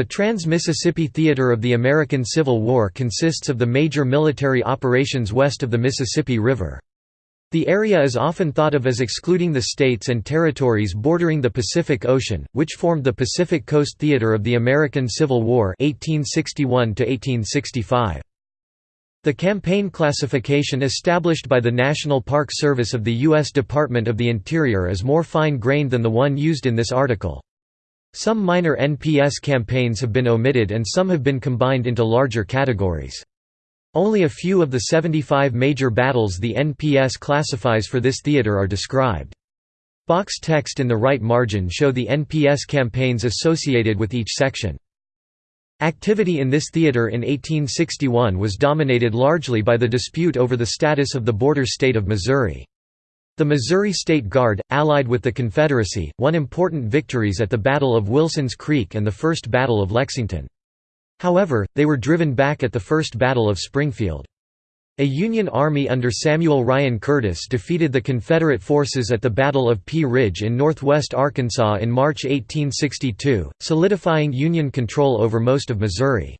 The Trans-Mississippi Theater of the American Civil War consists of the major military operations west of the Mississippi River. The area is often thought of as excluding the states and territories bordering the Pacific Ocean, which formed the Pacific Coast Theater of the American Civil War 1861 -1865. The campaign classification established by the National Park Service of the U.S. Department of the Interior is more fine-grained than the one used in this article. Some minor NPS campaigns have been omitted and some have been combined into larger categories. Only a few of the 75 major battles the NPS classifies for this theater are described. Box text in the right margin show the NPS campaigns associated with each section. Activity in this theater in 1861 was dominated largely by the dispute over the status of the border state of Missouri. The Missouri State Guard, allied with the Confederacy, won important victories at the Battle of Wilson's Creek and the First Battle of Lexington. However, they were driven back at the First Battle of Springfield. A Union army under Samuel Ryan Curtis defeated the Confederate forces at the Battle of Pea Ridge in northwest Arkansas in March 1862, solidifying Union control over most of Missouri.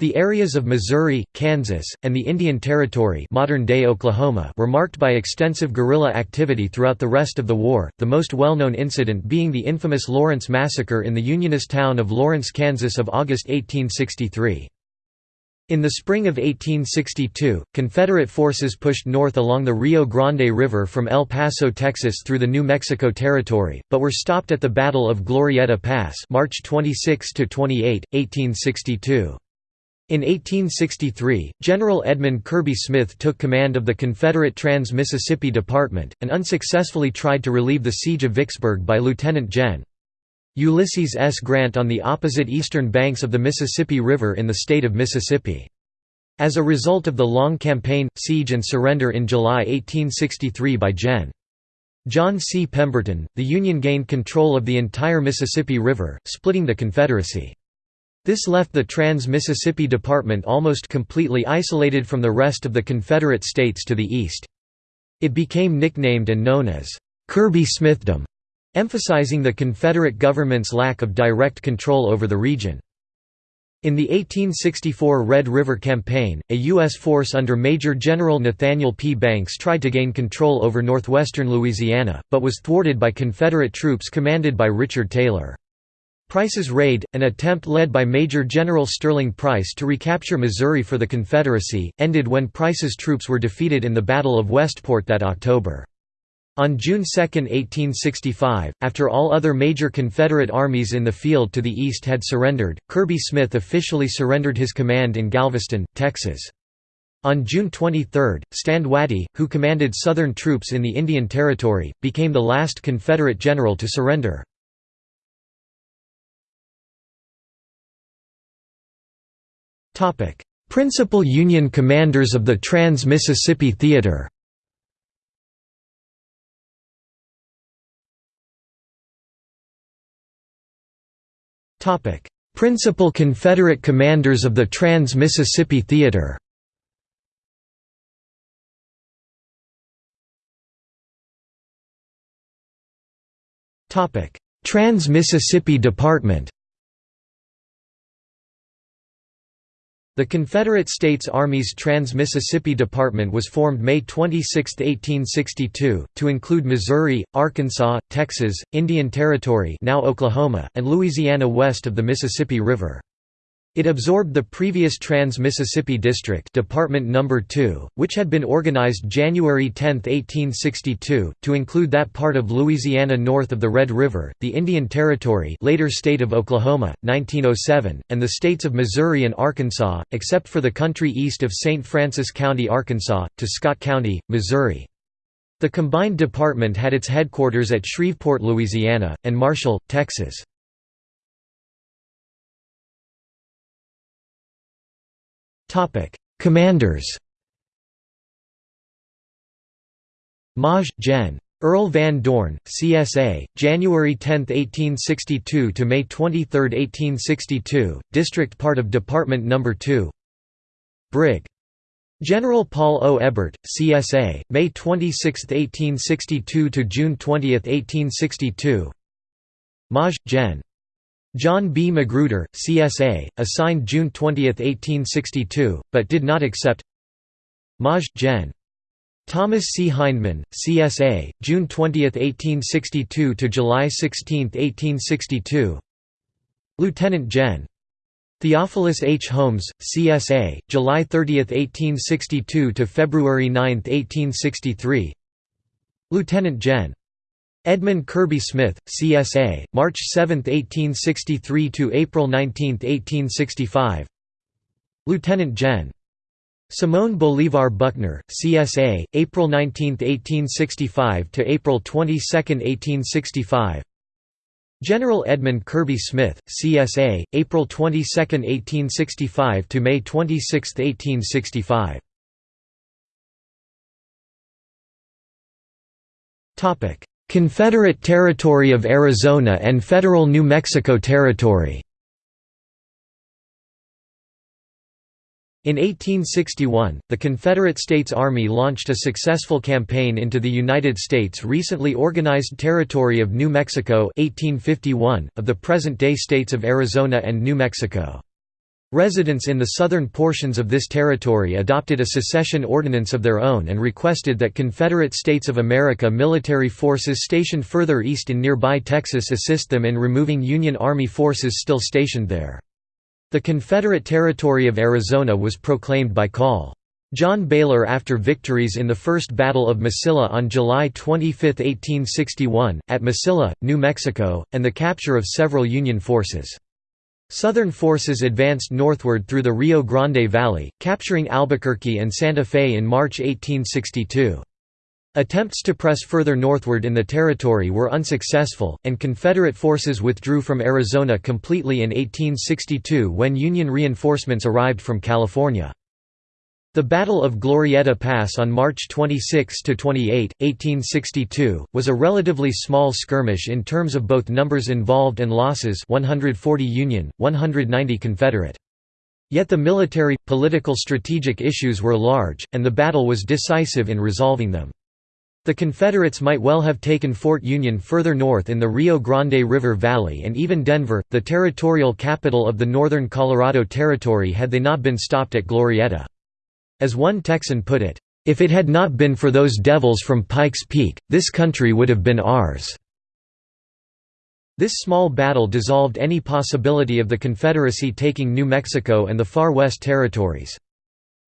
The areas of Missouri, Kansas, and the Indian Territory modern-day Oklahoma were marked by extensive guerrilla activity throughout the rest of the war, the most well-known incident being the infamous Lawrence Massacre in the Unionist town of Lawrence, Kansas of August 1863. In the spring of 1862, Confederate forces pushed north along the Rio Grande River from El Paso, Texas through the New Mexico Territory, but were stopped at the Battle of Glorieta Pass March 26–28, 1862. In 1863, General Edmund Kirby Smith took command of the Confederate Trans-Mississippi Department, and unsuccessfully tried to relieve the siege of Vicksburg by Lieutenant Gen. Ulysses S. Grant on the opposite eastern banks of the Mississippi River in the state of Mississippi. As a result of the long campaign, siege and surrender in July 1863 by Gen. John C. Pemberton, the Union gained control of the entire Mississippi River, splitting the Confederacy. This left the Trans-Mississippi Department almost completely isolated from the rest of the Confederate States to the east. It became nicknamed and known as Kirby Smithdom, emphasizing the Confederate government's lack of direct control over the region. In the 1864 Red River Campaign, a U.S. force under Major General Nathaniel P. Banks tried to gain control over northwestern Louisiana, but was thwarted by Confederate troops commanded by Richard Taylor. Price's raid, an attempt led by Major General Sterling Price to recapture Missouri for the Confederacy, ended when Price's troops were defeated in the Battle of Westport that October. On June 2, 1865, after all other major Confederate armies in the field to the east had surrendered, Kirby Smith officially surrendered his command in Galveston, Texas. On June 23, Stand Watie, who commanded Southern troops in the Indian Territory, became the last Confederate general to surrender. Principal Union commanders of the Trans-Mississippi Theater. Principal Confederate commanders of the Trans-Mississippi Theater. Trans-Mississippi Department The Confederate States Army's Trans-Mississippi Department was formed May 26, 1862, to include Missouri, Arkansas, Texas, Indian Territory now Oklahoma, and Louisiana west of the Mississippi River. It absorbed the previous Trans-Mississippi District Department No. 2, which had been organized January 10, 1862, to include that part of Louisiana north of the Red River, the Indian Territory later state of Oklahoma, 1907, and the states of Missouri and Arkansas, except for the country east of St. Francis County, Arkansas, to Scott County, Missouri. The combined department had its headquarters at Shreveport, Louisiana, and Marshall, Texas. Topic: Commanders. Maj. Gen. Earl Van Dorn, CSA, January 10, 1862 to May 23, 1862, district part of Department No. 2. Brig. General Paul O. Hébert, CSA, May 26, 1862 to June 20, 1862. Maj. Gen. John B. Magruder, CSA, assigned June 20, 1862, but did not accept Maj. Gen. Thomas C. Hindman, CSA, June 20, 1862 to July 16, 1862 Lieutenant Gen. Theophilus H. Holmes, CSA, July 30, 1862 to February 9, 1863 Lieutenant Gen. Edmund Kirby Smith, CSA, March 7, 1863 to April 19, 1865. Lieutenant Gen. Simon Bolivar Buckner, CSA, April 19, 1865 to April 22, 1865. General Edmund Kirby Smith, CSA, April 22, 1865 to May 26, 1865. Topic: Confederate Territory of Arizona and Federal New Mexico Territory In 1861, the Confederate States Army launched a successful campaign into the United States' recently organized territory of New Mexico 1851, of the present-day states of Arizona and New Mexico. Residents in the southern portions of this territory adopted a secession ordinance of their own and requested that Confederate States of America military forces stationed further east in nearby Texas assist them in removing Union Army forces still stationed there. The Confederate Territory of Arizona was proclaimed by Col. John Baylor after victories in the First Battle of Mesilla on July 25, 1861, at Mesilla, New Mexico, and the capture of several Union forces. Southern forces advanced northward through the Rio Grande Valley, capturing Albuquerque and Santa Fe in March 1862. Attempts to press further northward in the territory were unsuccessful, and Confederate forces withdrew from Arizona completely in 1862 when Union reinforcements arrived from California. The Battle of Glorieta Pass on March 26–28, 1862, was a relatively small skirmish in terms of both numbers involved and losses 140 Union, 190 Confederate. Yet the military, political strategic issues were large, and the battle was decisive in resolving them. The Confederates might well have taken Fort Union further north in the Rio Grande River Valley and even Denver, the territorial capital of the Northern Colorado Territory had they not been stopped at Glorieta. As one Texan put it, "...if it had not been for those devils from Pikes Peak, this country would have been ours." This small battle dissolved any possibility of the Confederacy taking New Mexico and the Far West Territories.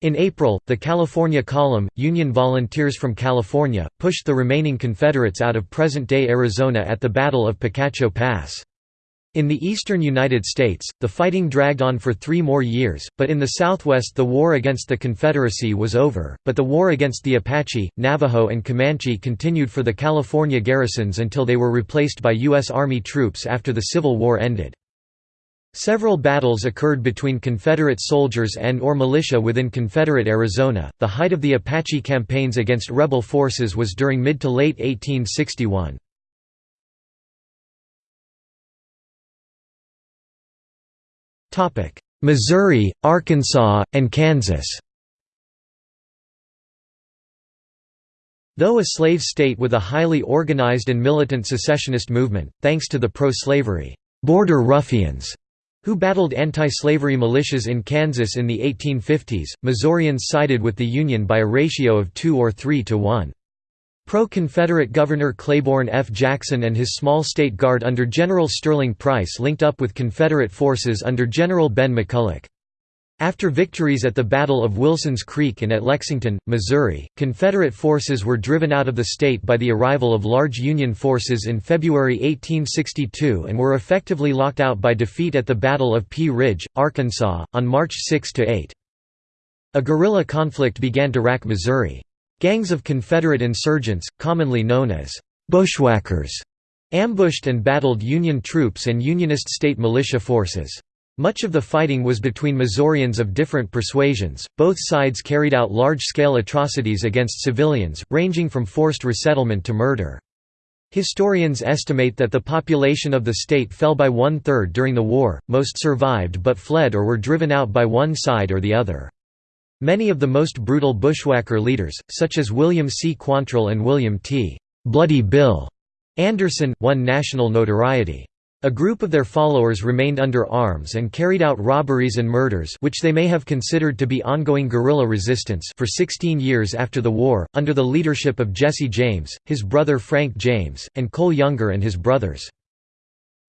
In April, the California Column, Union volunteers from California, pushed the remaining Confederates out of present-day Arizona at the Battle of Picacho Pass. In the eastern United States, the fighting dragged on for three more years, but in the Southwest the war against the Confederacy was over, but the war against the Apache, Navajo and Comanche continued for the California garrisons until they were replaced by U.S. Army troops after the Civil War ended. Several battles occurred between Confederate soldiers and or militia within Confederate Arizona. The height of the Apache campaigns against rebel forces was during mid to late 1861. Missouri, Arkansas, and Kansas Though a slave state with a highly organized and militant secessionist movement, thanks to the pro-slavery border ruffians who battled anti-slavery militias in Kansas in the 1850s, Missourians sided with the Union by a ratio of 2 or 3 to 1. Pro-Confederate Governor Claiborne F. Jackson and his small state guard under General Sterling Price linked up with Confederate forces under General Ben McCulloch. After victories at the Battle of Wilson's Creek and at Lexington, Missouri, Confederate forces were driven out of the state by the arrival of large Union forces in February 1862 and were effectively locked out by defeat at the Battle of Pea Ridge, Arkansas, on March 6–8. A guerrilla conflict began to rack Missouri. Gangs of Confederate insurgents, commonly known as «bushwhackers», ambushed and battled Union troops and Unionist state militia forces. Much of the fighting was between Missourians of different persuasions. Both sides carried out large scale atrocities against civilians, ranging from forced resettlement to murder. Historians estimate that the population of the state fell by one third during the war, most survived but fled or were driven out by one side or the other. Many of the most brutal bushwhacker leaders, such as William C. Quantrill and William T. Bloody Bill Anderson, won national notoriety. A group of their followers remained under arms and carried out robberies and murders which they may have considered to be ongoing guerrilla resistance for 16 years after the war, under the leadership of Jesse James, his brother Frank James, and Cole Younger and his brothers.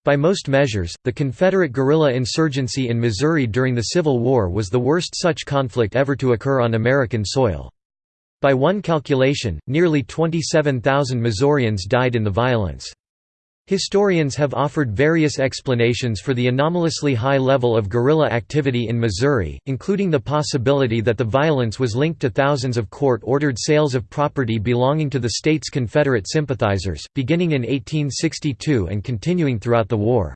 By most measures, the Confederate guerrilla insurgency in Missouri during the Civil War was the worst such conflict ever to occur on American soil. By one calculation, nearly 27,000 Missourians died in the violence. Historians have offered various explanations for the anomalously high level of guerrilla activity in Missouri, including the possibility that the violence was linked to thousands of court-ordered sales of property belonging to the state's Confederate sympathizers, beginning in 1862 and continuing throughout the war.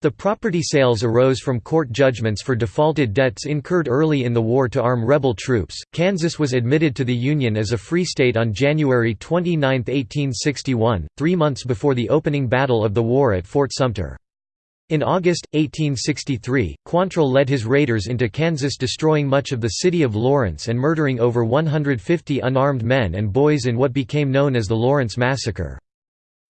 The property sales arose from court judgments for defaulted debts incurred early in the war to arm rebel troops. Kansas was admitted to the Union as a free state on January 29, 1861, three months before the opening battle of the war at Fort Sumter. In August, 1863, Quantrill led his raiders into Kansas destroying much of the city of Lawrence and murdering over 150 unarmed men and boys in what became known as the Lawrence Massacre.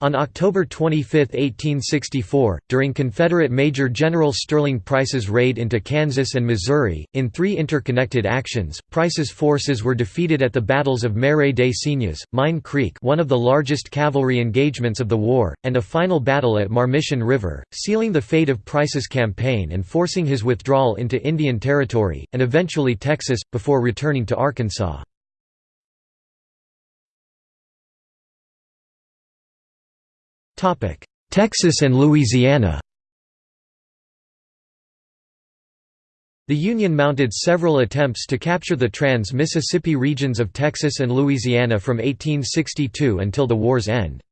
On October 25, 1864, during Confederate Major General Sterling Price's raid into Kansas and Missouri, in three interconnected actions, Price's forces were defeated at the battles of Marais des Cygnes, Mine Creek one of the largest cavalry engagements of the war, and a final battle at Marmiton River, sealing the fate of Price's campaign and forcing his withdrawal into Indian Territory, and eventually Texas, before returning to Arkansas. Texas and Louisiana The Union mounted several attempts to capture the trans-Mississippi regions of Texas and Louisiana from 1862 until the war's end.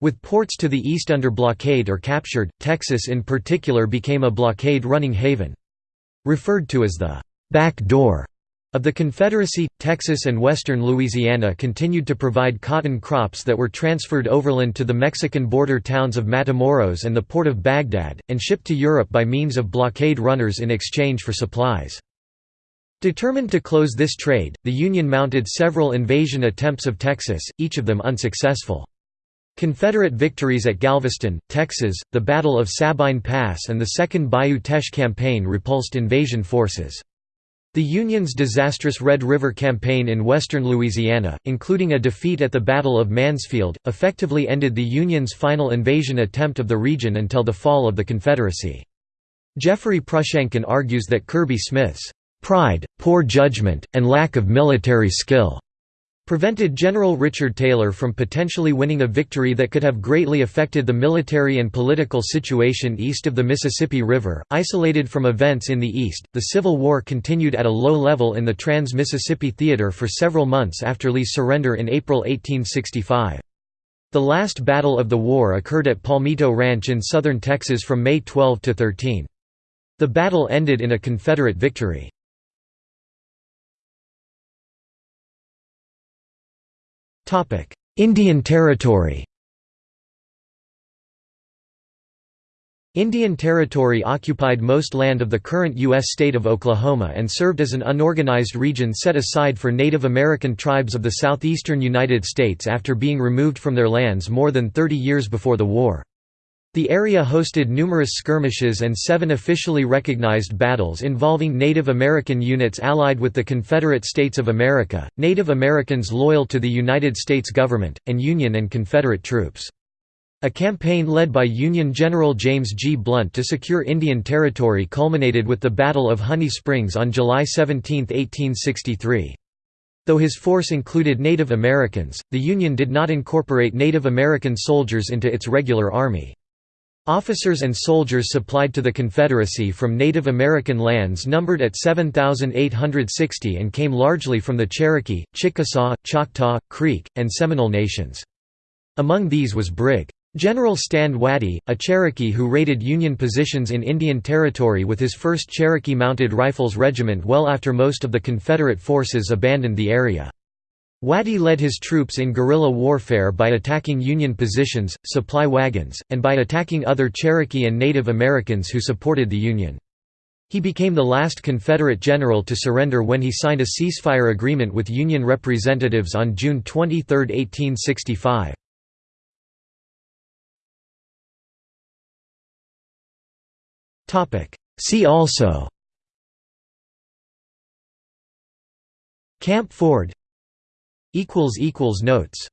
With ports to the east under blockade or captured, Texas in particular became a blockade-running haven. Referred to as the «back door» Of the Confederacy, Texas and western Louisiana continued to provide cotton crops that were transferred overland to the Mexican border towns of Matamoros and the port of Baghdad, and shipped to Europe by means of blockade runners in exchange for supplies. Determined to close this trade, the Union mounted several invasion attempts of Texas, each of them unsuccessful. Confederate victories at Galveston, Texas, the Battle of Sabine Pass and the Second Bayou Teche campaign repulsed invasion forces. The Union's disastrous Red River Campaign in western Louisiana, including a defeat at the Battle of Mansfield, effectively ended the Union's final invasion attempt of the region until the fall of the Confederacy. Jeffrey Prushankin argues that Kirby Smith's "...pride, poor judgment, and lack of military skill," prevented General Richard Taylor from potentially winning a victory that could have greatly affected the military and political situation east of the Mississippi River. Isolated from events in the east, the Civil War continued at a low level in the Trans Mississippi Theater for several months after Lee's surrender in April 1865. The last battle of the war occurred at Palmito Ranch in southern Texas from May 12 to 13. The battle ended in a Confederate victory. Indian Territory Indian Territory occupied most land of the current U.S. state of Oklahoma and served as an unorganized region set aside for Native American tribes of the southeastern United States after being removed from their lands more than 30 years before the war. The area hosted numerous skirmishes and seven officially recognized battles involving Native American units allied with the Confederate States of America, Native Americans loyal to the United States government, and Union and Confederate troops. A campaign led by Union General James G. Blunt to secure Indian Territory culminated with the Battle of Honey Springs on July 17, 1863. Though his force included Native Americans, the Union did not incorporate Native American soldiers into its regular army. Officers and soldiers supplied to the Confederacy from Native American lands numbered at 7,860 and came largely from the Cherokee, Chickasaw, Choctaw, Creek, and Seminole nations. Among these was Brig. General Stand Watie, a Cherokee who raided Union positions in Indian Territory with his 1st Cherokee Mounted Rifles Regiment well after most of the Confederate forces abandoned the area. Watie led his troops in guerrilla warfare by attacking Union positions, supply wagons, and by attacking other Cherokee and Native Americans who supported the Union. He became the last Confederate general to surrender when he signed a ceasefire agreement with Union representatives on June 23, 1865. See also Camp Ford Notes